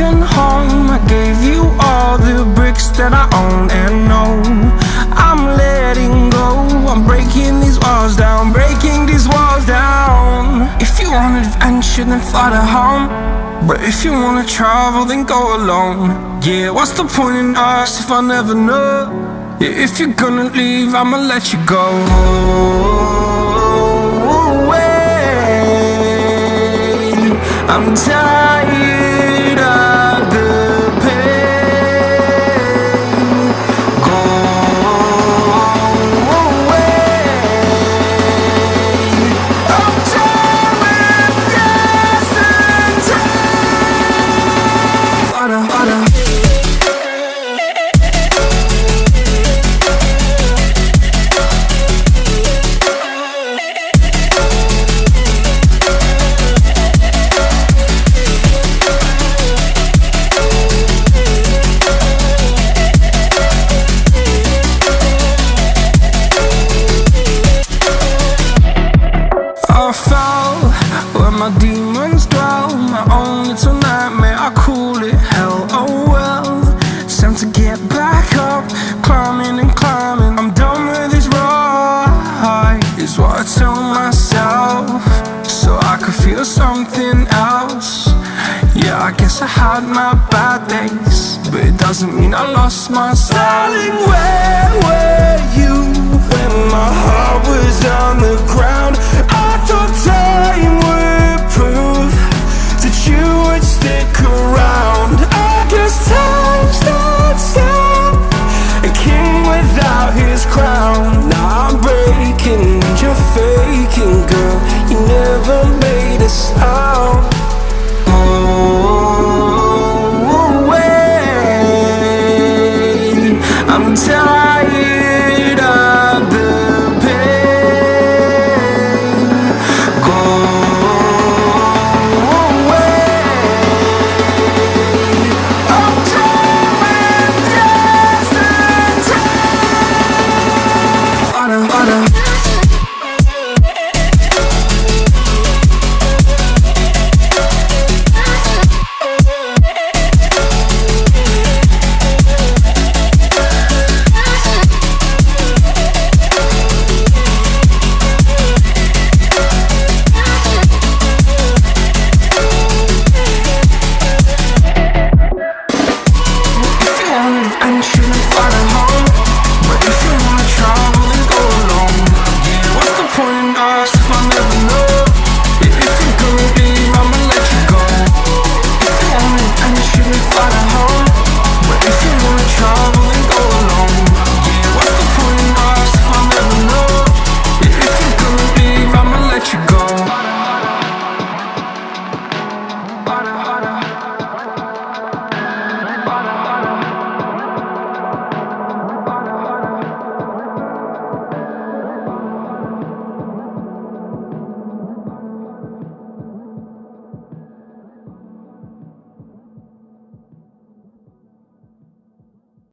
broken home. I gave you all the bricks that I own and know. I'm letting go. I'm breaking these walls down Breaking these walls down. If you want adventure then fly to home. But if you wanna travel then go alone. Yeah, what's the point in us if I never know? Yeah, If you're gonna leave I'ma let you go I'm tired my demons dwell. My own little nightmare, I call it hell. Oh well, time to get back up, climbing and climbing. I'm done with this ride, is what I tell myself, so I could feel something else. Yeah, I guess I had my bad days, but it doesn't mean I lost my style. Darling, where were you when my heart was on made a sound. Oh, wait, I'm tired.